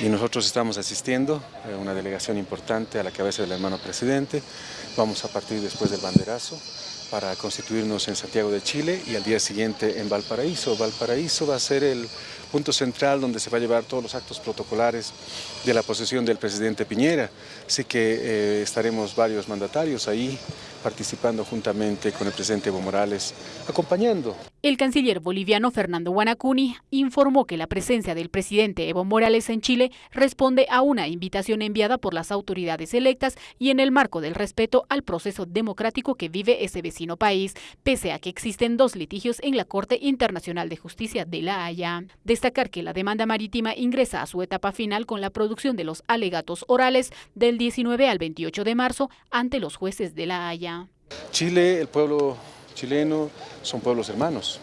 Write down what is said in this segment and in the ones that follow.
y nosotros estamos asistiendo, a una delegación importante a la cabeza del hermano presidente. Vamos a partir después del banderazo para constituirnos en Santiago de Chile y al día siguiente en Valparaíso. Valparaíso va a ser el punto central donde se va a llevar todos los actos protocolares de la posesión del presidente Piñera. Así que eh, estaremos varios mandatarios ahí participando juntamente con el presidente Evo Morales, acompañando. El canciller boliviano Fernando Guanacuni informó que la presencia del presidente Evo Morales en Chile responde a una invitación enviada por las autoridades electas y en el marco del respeto al proceso democrático que vive ese vecino país, pese a que existen dos litigios en la Corte Internacional de Justicia de La Haya. Destacar que la demanda marítima ingresa a su etapa final con la producción de los alegatos orales del 19 al 28 de marzo ante los jueces de La Haya. Chile, el pueblo chileno, son pueblos hermanos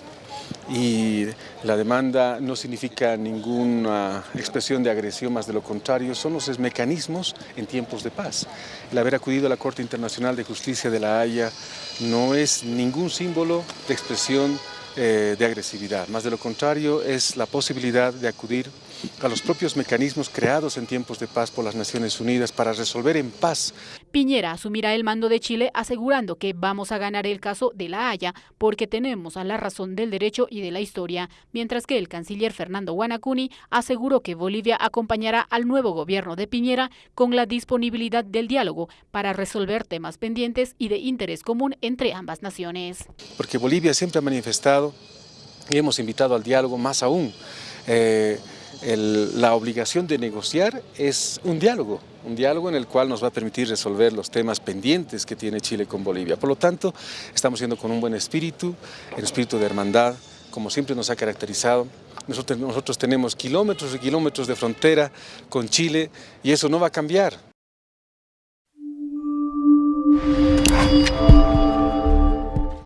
y la demanda no significa ninguna expresión de agresión, más de lo contrario, son los mecanismos en tiempos de paz. El haber acudido a la Corte Internacional de Justicia de La Haya no es ningún símbolo de expresión eh, de agresividad, más de lo contrario es la posibilidad de acudir a los propios mecanismos creados en tiempos de paz por las Naciones Unidas para resolver en paz. Piñera asumirá el mando de Chile asegurando que vamos a ganar el caso de La Haya porque tenemos a la razón del derecho y de la historia, mientras que el canciller Fernando Guanacuni aseguró que Bolivia acompañará al nuevo gobierno de Piñera con la disponibilidad del diálogo para resolver temas pendientes y de interés común entre ambas naciones. Porque Bolivia siempre ha manifestado y hemos invitado al diálogo más aún. Eh, la obligación de negociar es un diálogo, un diálogo en el cual nos va a permitir resolver los temas pendientes que tiene Chile con Bolivia. Por lo tanto, estamos yendo con un buen espíritu, el espíritu de hermandad, como siempre nos ha caracterizado. Nosotros, nosotros tenemos kilómetros y kilómetros de frontera con Chile y eso no va a cambiar.